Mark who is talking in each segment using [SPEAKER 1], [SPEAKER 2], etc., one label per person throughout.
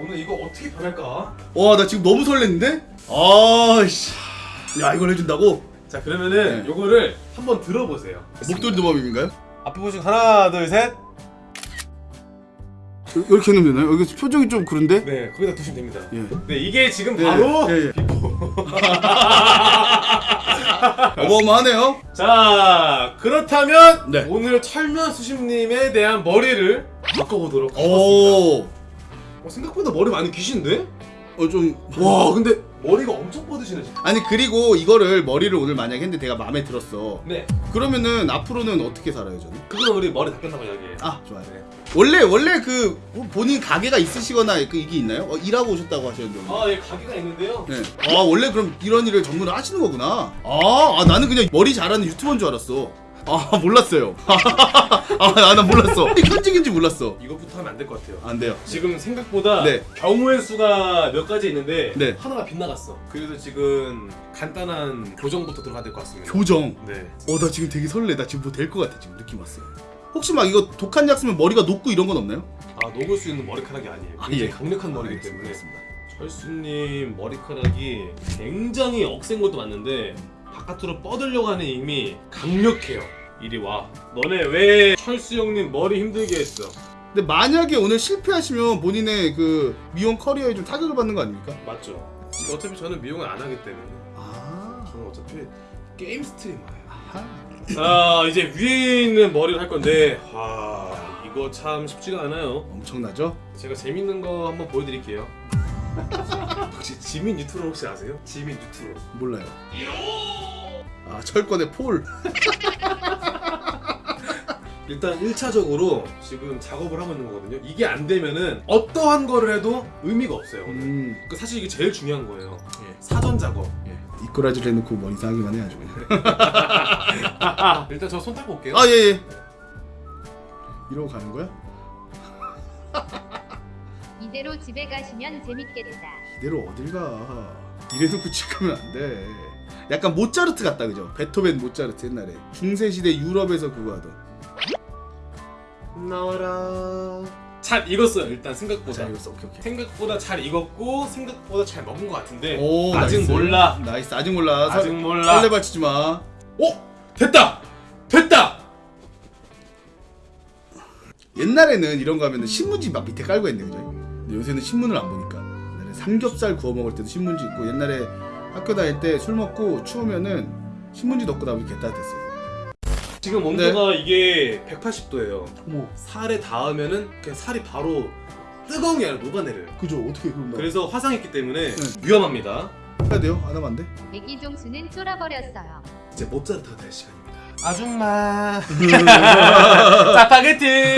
[SPEAKER 1] 오늘 이거 어떻게 변할까?
[SPEAKER 2] 와 나 지금 너무 설렜는데? 아씨 야 이걸 해준다고?
[SPEAKER 1] 자 그러면은
[SPEAKER 2] 네.
[SPEAKER 1] 요거를 한번 들어보세요.
[SPEAKER 2] 목도리 도마뱀인가요?
[SPEAKER 1] 앞에 보시고 하나 둘 셋.
[SPEAKER 2] 이렇게 해놓으면 되나요? 여기 표정이 좀 그런데?
[SPEAKER 1] 네 거기다 두시면 됩니다.
[SPEAKER 2] 예.
[SPEAKER 1] 네 이게 지금
[SPEAKER 2] 네,
[SPEAKER 1] 바로
[SPEAKER 2] 예, 예. 어마어마하네요
[SPEAKER 1] 자 그렇다면
[SPEAKER 2] 네.
[SPEAKER 1] 오늘 철면 수심님에 대한 머리를 바꿔보도록 하겠습니다.
[SPEAKER 2] 오
[SPEAKER 1] 어, 생각보다 머리 많이 기신데?
[SPEAKER 2] 어, 좀.
[SPEAKER 1] 와 근데 머리가 엄청 뻗으시네 진짜.
[SPEAKER 2] 아니, 그리고 이거를 머리를 오늘 만약에 했는데 내가 마음에 들었어.
[SPEAKER 1] 네
[SPEAKER 2] 그러면은 앞으로는 어떻게 살아요, 저는?
[SPEAKER 1] 그건 우리 머리 다 끝나고 이야기해요.
[SPEAKER 2] 아, 좋아요.
[SPEAKER 1] 네.
[SPEAKER 2] 원래, 원래 그, 본인 가게가 있으시거나 그 이게 있나요? 어, 일하고 오셨다고 하셨는데. 오늘.
[SPEAKER 1] 아예 가게가 있는데요.
[SPEAKER 2] 네. 아, 원래 그럼 이런 일을 전문으로 하시는 거구나. 아, 아 나는 그냥 머리 잘하는 유튜버인 줄 알았어. 아, 몰랐어요. 아, 나, 나 몰랐어. 현직인지 몰랐어.
[SPEAKER 1] 이것부터 하면 안 될 것 같아요.
[SPEAKER 2] 안 돼요.
[SPEAKER 1] 지금 생각보다
[SPEAKER 2] 네.
[SPEAKER 1] 경우의 수가 몇 가지 있는데
[SPEAKER 2] 네.
[SPEAKER 1] 하나가 빗나갔어. 그래서 지금 간단한 교정부터 들어가야 될 것 같습니다.
[SPEAKER 2] 교정.
[SPEAKER 1] 네.
[SPEAKER 2] 어, 나 지금 되게 설레. 나 지금 뭐 될 것 같아. 지금 느낌 왔어요. 혹시 막 이거 독한 약 쓰면 머리가 녹고 이런 건 없나요?
[SPEAKER 1] 아 녹을 수 있는 머리카락이 아니에요.
[SPEAKER 2] 아,
[SPEAKER 1] 굉장히
[SPEAKER 2] 예.
[SPEAKER 1] 강력한 머리이기
[SPEAKER 2] 알겠습니다.
[SPEAKER 1] 때문에
[SPEAKER 2] 알겠습니다.
[SPEAKER 1] 철수님 머리카락이 굉장히 억센 것도 맞는데 바깥으로 뻗으려고 하는 힘이 강력해요. 이리 와. 너네 왜 철수 형님 머리 힘들게 했어?
[SPEAKER 2] 근데 만약에 오늘 실패하시면 본인의 그 미용 커리어에 좀 타격을 받는 거 아닙니까?
[SPEAKER 1] 맞죠? 어차피 저는 미용을 안 하기 때문에
[SPEAKER 2] 아.
[SPEAKER 1] 저는 어차피 게임 스트리머예요. 자 이제 위에 있는 머리를 할 건데 와 이거 참 쉽지가 않아요.
[SPEAKER 2] 엄청나죠?
[SPEAKER 1] 제가 재밌는 거 한번 보여드릴게요. 혹시 지민 유튜브 혹시 아세요? 지민 유튜브.
[SPEAKER 2] 몰라요. 아 철권의 폴.
[SPEAKER 1] 일단 1차적으로 지금 작업을 하고 있는 거거든요. 이게 안 되면은 어떠한 거를 해도 의미가 없어요. 오늘.
[SPEAKER 2] 음.
[SPEAKER 1] 그 사실 이게 제일 중요한 거예요.
[SPEAKER 2] 예.
[SPEAKER 1] 사전 작업.
[SPEAKER 2] 예. 이꼬라지를 해놓고 머리 이상하게만 해가지고.
[SPEAKER 1] 일단 저 손 닦고 올게요.
[SPEAKER 2] 아 예예. 이러고 가는 거야?
[SPEAKER 3] 이대로 집에 가시면 재밌겠다.
[SPEAKER 2] 이대로 어딜 가? 이래놓고 찍으면 안 돼. 약간 모차르트 같다 그죠? 베토벤 모차르트 옛날에 중세 시대 유럽에서 그거 하던.
[SPEAKER 1] 나와라. 잘 익었어요. 일단 생각보다.
[SPEAKER 2] 자 이거 오케이 오케이.
[SPEAKER 1] 생각보다 잘 익었고 생각보다 잘 먹은 것 같은데
[SPEAKER 2] 오
[SPEAKER 1] 아직
[SPEAKER 2] nice.
[SPEAKER 1] 몰라.
[SPEAKER 2] Nice 아직 몰라.
[SPEAKER 1] 아직
[SPEAKER 2] 설-
[SPEAKER 1] 몰라.
[SPEAKER 2] 설레발치지 마.
[SPEAKER 1] 어 됐다. 됐다.
[SPEAKER 2] 옛날에는 이런 거 하면은 신문지 막 밑에 깔고 했는데 그죠? 요새는 신문을 안 보니까 옛날에 삼겹살 구워 먹을 때도 신문지 있고 옛날에 학교 다닐 때 술 먹고 추우면은 신문지 덮고 나면 개 따뜻했어요.
[SPEAKER 1] 지금
[SPEAKER 2] 네.
[SPEAKER 1] 온도가 이게 180도예요.
[SPEAKER 2] 어머,
[SPEAKER 1] 살에 닿으면은 그냥 살이 바로 뜨거운 게 아니라 녹아내려요.
[SPEAKER 2] 그죠? 어떻게 나?
[SPEAKER 1] 그래서 화상이 있기 때문에
[SPEAKER 2] 네.
[SPEAKER 1] 위험합니다.
[SPEAKER 2] 해야 돼요? 안 하면 안 돼?
[SPEAKER 3] 애기 종수는 쫄아버렸어요.
[SPEAKER 1] 이제 모짜르트가 될 시간입니다. 아줌마. 짜파게티.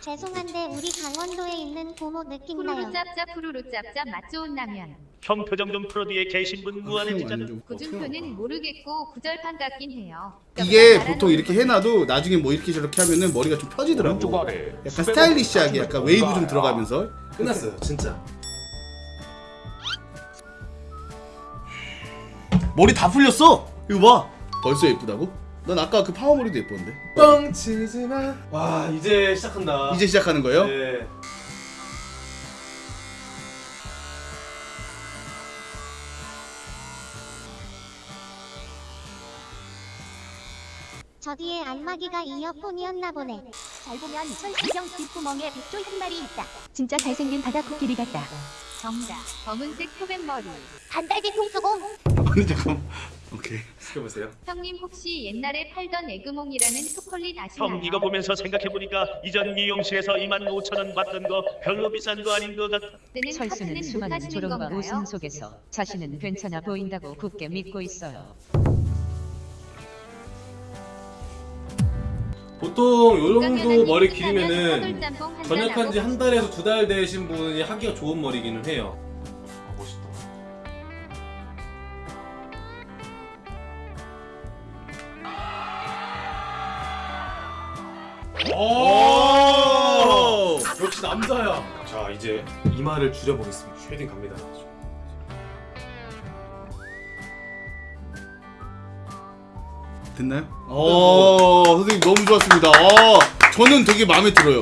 [SPEAKER 4] 죄송한데 강원도에 있는 고모 느낌
[SPEAKER 3] 푸르르
[SPEAKER 4] 나요.
[SPEAKER 3] 짭짭 푸르르 짭짭 맛 좋은 라면.
[SPEAKER 5] 형 표정 좀 풀어 뒤에 계신 분 진짜는
[SPEAKER 2] 완전-
[SPEAKER 3] 구준표는 모르겠고 구절판 같긴 해요.
[SPEAKER 2] 이게
[SPEAKER 3] 말하는
[SPEAKER 2] 보통 이렇게
[SPEAKER 3] 거.
[SPEAKER 2] 해놔도 나중에 뭐 이렇게 저렇게 하면은 머리가 좀 펴지더라고. 약간 스타일리시하게 약간 웨이브 좀 들어가면서.
[SPEAKER 1] 끝났어요, 진짜.
[SPEAKER 2] 머리 다 풀렸어. 이거 봐. 벌써 예쁘다고? 난 아까 그 파마머리도 예뻤는데.
[SPEAKER 1] 뻥치지 마. 와 이제 시작한다.
[SPEAKER 2] 이제 시작하는 거예요?
[SPEAKER 1] 네.
[SPEAKER 4] 저 뒤에 안마기가 이어폰이었나 보네.
[SPEAKER 6] 잘 보면 천수경 뒷구멍에 백조 한 마리 있다. 진짜 잘생긴 바다 코끼리 같다.
[SPEAKER 3] 정답. 검은색 표백 머리.
[SPEAKER 4] 반달기 통수공.
[SPEAKER 2] 아니 잠깐. 오케이.
[SPEAKER 1] 시켜보세요.
[SPEAKER 3] 형님 혹시 옛날에 팔던 에그몽이라는 초콜릿 아시나요?
[SPEAKER 5] 형 이거 보면서 생각해보니까 이전 미용실에서 2만 5천 원 받던 거 별로 비싼 거 아닌 것 같아
[SPEAKER 7] 철수는 수많은 조롱과? 웃음 속에서 자신은 괜찮아 보인다고 굳게 믿고 있어요.
[SPEAKER 1] 보통 요 정도 머리
[SPEAKER 3] 님
[SPEAKER 1] 길이면은 전역한 지 한 달에서 두 달 되신 분이 하기가 좋은 머리기는 해요. 오! 역시 남자야. 자 이제 이마를 줄여보겠습니다. shading 갑니다.
[SPEAKER 2] 됐나요? 어, 선생님 너무 좋았습니다. 어, 저는 되게 마음에 들어요.